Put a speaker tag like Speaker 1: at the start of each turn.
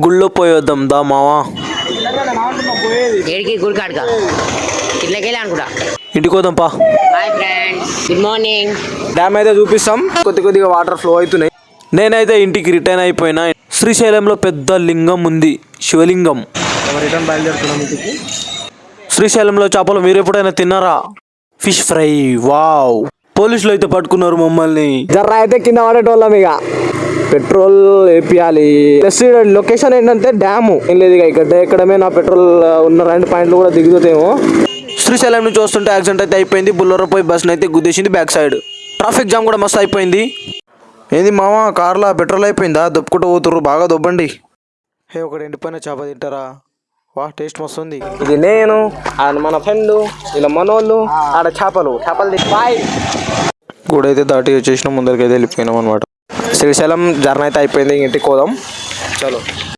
Speaker 1: గుళ్ళో పోయొద్దాం దా మావా.
Speaker 2: ఏడికి గుడికాడుగా ఇట్లకెళ్ళి అనుకుంటా
Speaker 1: పా.
Speaker 2: Hi friends good morning
Speaker 3: dam అయితే చూపిస్తాం. కొద్ది కొద్దిగా వాటర్ ఫ్లో అవుతున్నాయి.
Speaker 1: నేనైతే ఇంటికి రిటర్న్ అయిపోయినా. శ్రీశైలంలో పెద్ద లింగం ఉంది శివలింగం.
Speaker 3: రిటర్న్ బయలుదేరుతున్నాం ఇంటికి.
Speaker 1: శ్రీశైలంలో చేపలు మీరు ఎప్పుడైనా తిన్నారా? ఫిష్ ఫ్రై వావ్ పోలీసులు అయితే పట్టుకున్నారు మమ్మల్ని.
Speaker 3: జర్ర అయితే కింద పడేటోళ్ళం ఇక. పెట్రోల్ వేపియాలి. ప్లస్ లొకేషన్ ఏంటంటే డ్యాము ఏం లేదు ఇక ఇక్కడ ఎక్కడమే నా పెట్రోల్ ఉన్న రెండు పాయింట్లు కూడా దిగుతుందేమో
Speaker 1: శ్రీశైలం నుంచి వస్తుంటే యాక్సిడెంట్ అయితే అయిపోయింది. బుల్లెరో పోయి బస్ అయితే గుద్దేసింది బ్యాక్ సైడ్ ట్రాఫిక్ జామ్ కూడా మస్తు అయిపోయింది. ఏంది మామ కార్లో పెట్రోల్ అయిపోయిందా? దొప్పుకుంటూ పోతుర్రు బాగా దొబ్బండి. హే ఒకటి ఎండిపోయిన చేప తింటారా? వా టేస్ట్ మస్తు ఉంది
Speaker 3: ఇది నేను ఆడ మన ఫ్రెండ్ ఇలా మనోళ్ళు ఆడ చేపలు చేపలు బాయ్
Speaker 1: గుడి అయితే దాటి వచ్చేసిన ముందరికి అయితే వెళ్ళిపోయినాం అనమాట
Speaker 3: శ్రీశైలం జర్నీ అయితే అయిపోయింది. ఇంటికి పోదాం. చలో.